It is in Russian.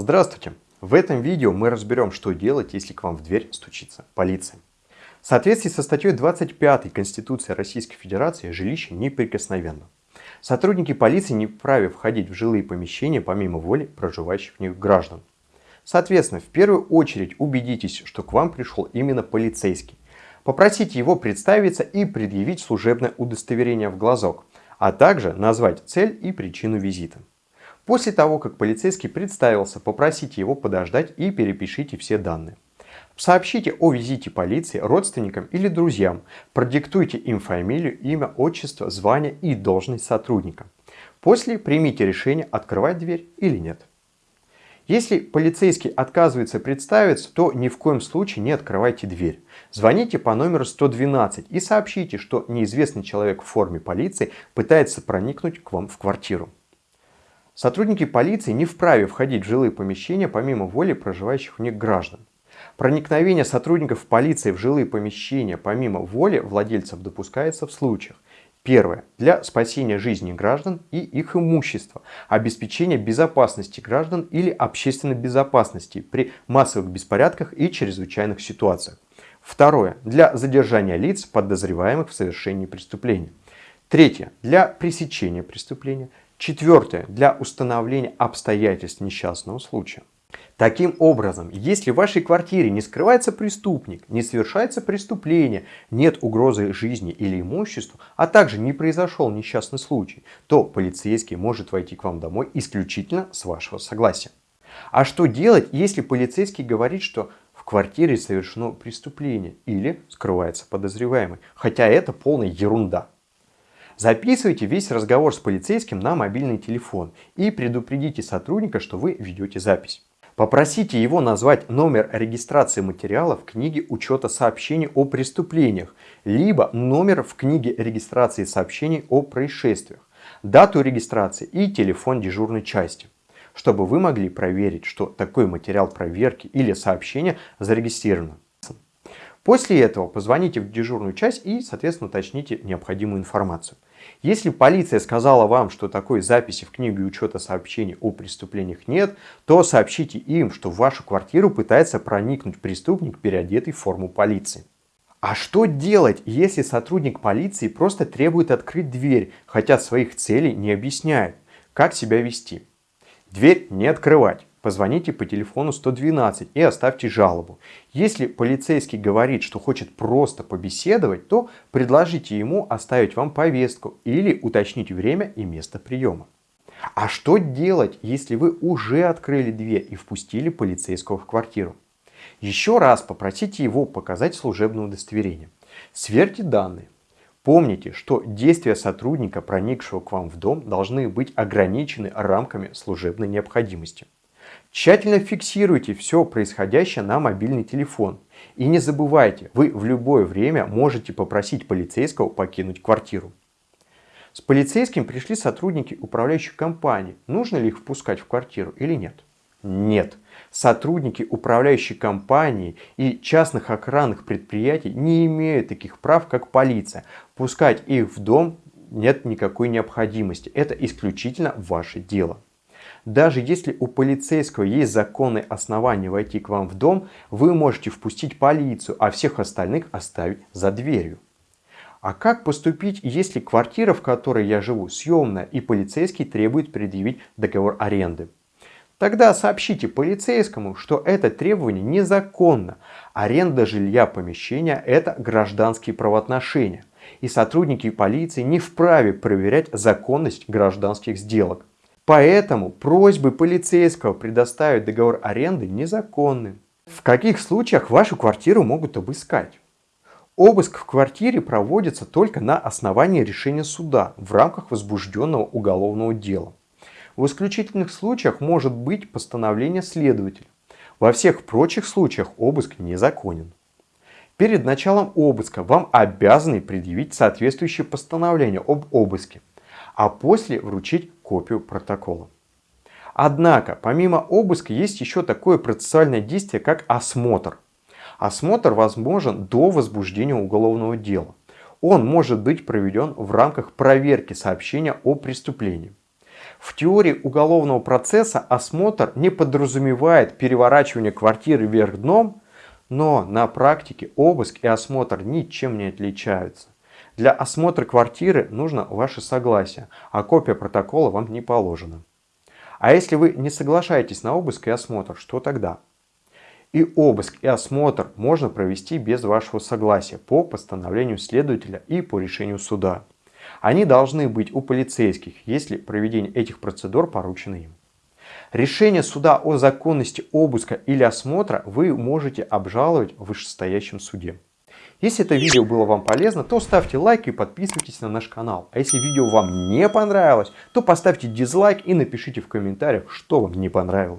Здравствуйте! В этом видео мы разберем, что делать, если к вам в дверь стучится полиция. В соответствии со статьей 25 Конституции Российской Федерации жилище неприкосновенно. Сотрудники полиции не вправе входить в жилые помещения помимо воли проживающих в них граждан. Соответственно, в первую очередь убедитесь, что к вам пришел именно полицейский. Попросите его представиться и предъявить служебное удостоверение в глазок, а также назвать цель и причину визита. После того, как полицейский представился, попросите его подождать и перепишите все данные. Сообщите о визите полиции родственникам или друзьям, продиктуйте им фамилию, имя, отчество, звание и должность сотрудника. После примите решение, открывать дверь или нет. Если полицейский отказывается представиться, то ни в коем случае не открывайте дверь. Звоните по номеру 112 и сообщите, что неизвестный человек в форме полиции пытается проникнуть к вам в квартиру. Сотрудники полиции не вправе входить в жилые помещения помимо воли проживающих в них граждан. Проникновение сотрудников полиции в жилые помещения помимо воли владельцев допускается в случаях. Первое. Для спасения жизни граждан и их имущества, обеспечения безопасности граждан или общественной безопасности при массовых беспорядках и чрезвычайных ситуациях. Второе. Для задержания лиц, подозреваемых в совершении преступления. Третье. Для пресечения преступления. Четвертое. Для установления обстоятельств несчастного случая. Таким образом, если в вашей квартире не скрывается преступник, не совершается преступление, нет угрозы жизни или имуществу, а также не произошел несчастный случай, то полицейский может войти к вам домой исключительно с вашего согласия. А что делать, если полицейский говорит, что в квартире совершено преступление или скрывается подозреваемый, хотя это полная ерунда. Записывайте весь разговор с полицейским на мобильный телефон и предупредите сотрудника, что вы ведете запись. Попросите его назвать номер регистрации материала в книге учета сообщений о преступлениях, либо номер в книге регистрации сообщений о происшествиях, дату регистрации и телефон дежурной части, чтобы вы могли проверить, что такой материал проверки или сообщения зарегистрировано. После этого позвоните в дежурную часть и, соответственно, уточните необходимую информацию. Если полиция сказала вам, что такой записи в книге учета сообщений о преступлениях нет, то сообщите им, что в вашу квартиру пытается проникнуть преступник, переодетый в форму полиции. А что делать, если сотрудник полиции просто требует открыть дверь, хотя своих целей не объясняет? Как себя вести? Дверь не открывать позвоните по телефону 112 и оставьте жалобу. Если полицейский говорит, что хочет просто побеседовать, то предложите ему оставить вам повестку или уточнить время и место приема. А что делать, если вы уже открыли дверь и впустили полицейского в квартиру? Еще раз попросите его показать служебное удостоверение. Сверьте данные. Помните, что действия сотрудника, проникшего к вам в дом, должны быть ограничены рамками служебной необходимости. Тщательно фиксируйте все происходящее на мобильный телефон. И не забывайте, вы в любое время можете попросить полицейского покинуть квартиру. С полицейским пришли сотрудники управляющей компании. Нужно ли их впускать в квартиру или нет? Нет. Сотрудники управляющей компании и частных охранных предприятий не имеют таких прав, как полиция. Пускать их в дом нет никакой необходимости. Это исключительно ваше дело. Даже если у полицейского есть законные основания войти к вам в дом, вы можете впустить полицию, а всех остальных оставить за дверью. А как поступить, если квартира, в которой я живу, съемная и полицейский требует предъявить договор аренды? Тогда сообщите полицейскому, что это требование незаконно. Аренда жилья помещения – это гражданские правоотношения. И сотрудники полиции не вправе проверять законность гражданских сделок. Поэтому просьбы полицейского предоставить договор аренды незаконны. В каких случаях вашу квартиру могут обыскать? Обыск в квартире проводится только на основании решения суда в рамках возбужденного уголовного дела. В исключительных случаях может быть постановление следователя. Во всех прочих случаях обыск незаконен. Перед началом обыска вам обязаны предъявить соответствующее постановление об обыске, а после вручить копию протокола. Однако, помимо обыска, есть еще такое процессуальное действие, как осмотр. Осмотр возможен до возбуждения уголовного дела. Он может быть проведен в рамках проверки сообщения о преступлении. В теории уголовного процесса осмотр не подразумевает переворачивание квартиры вверх дном, но на практике обыск и осмотр ничем не отличаются. Для осмотра квартиры нужно ваше согласие, а копия протокола вам не положена. А если вы не соглашаетесь на обыск и осмотр, что тогда? И обыск, и осмотр можно провести без вашего согласия по постановлению следователя и по решению суда. Они должны быть у полицейских, если проведение этих процедур поручено им. Решение суда о законности обыска или осмотра вы можете обжаловать в вышестоящем суде. Если это видео было вам полезно, то ставьте лайк и подписывайтесь на наш канал. А если видео вам не понравилось, то поставьте дизлайк и напишите в комментариях, что вам не понравилось.